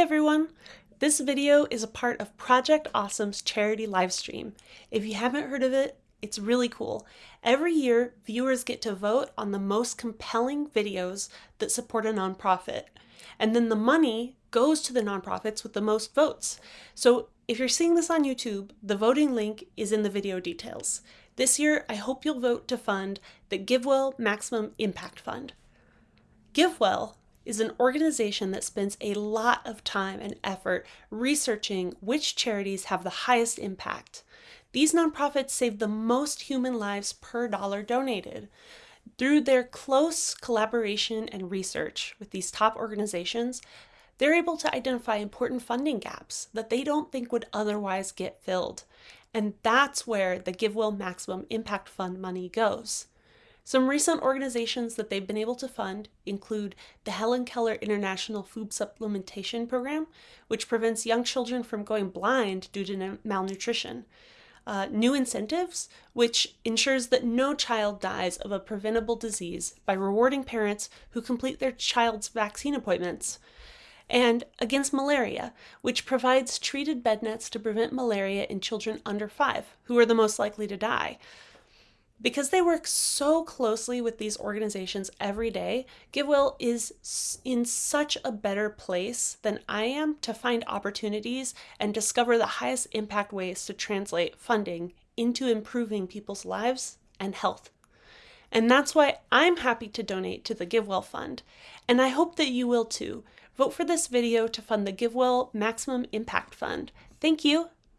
everyone! This video is a part of Project Awesome's charity livestream. If you haven't heard of it, it's really cool. Every year, viewers get to vote on the most compelling videos that support a nonprofit. And then the money goes to the nonprofits with the most votes. So if you're seeing this on YouTube, the voting link is in the video details. This year, I hope you'll vote to fund the GiveWell Maximum Impact Fund. GiveWell is an organization that spends a lot of time and effort researching which charities have the highest impact. These nonprofits save the most human lives per dollar donated. Through their close collaboration and research with these top organizations, they're able to identify important funding gaps that they don't think would otherwise get filled. And that's where the GiveWell Maximum Impact Fund money goes. Some recent organizations that they've been able to fund include the Helen Keller International Food Supplementation Program, which prevents young children from going blind due to malnutrition. Uh, new incentives, which ensures that no child dies of a preventable disease by rewarding parents who complete their child's vaccine appointments. And against malaria, which provides treated bed nets to prevent malaria in children under five, who are the most likely to die. Because they work so closely with these organizations every day, GiveWell is in such a better place than I am to find opportunities and discover the highest impact ways to translate funding into improving people's lives and health. And that's why I'm happy to donate to the GiveWell Fund, and I hope that you will too. Vote for this video to fund the GiveWell Maximum Impact Fund. Thank you!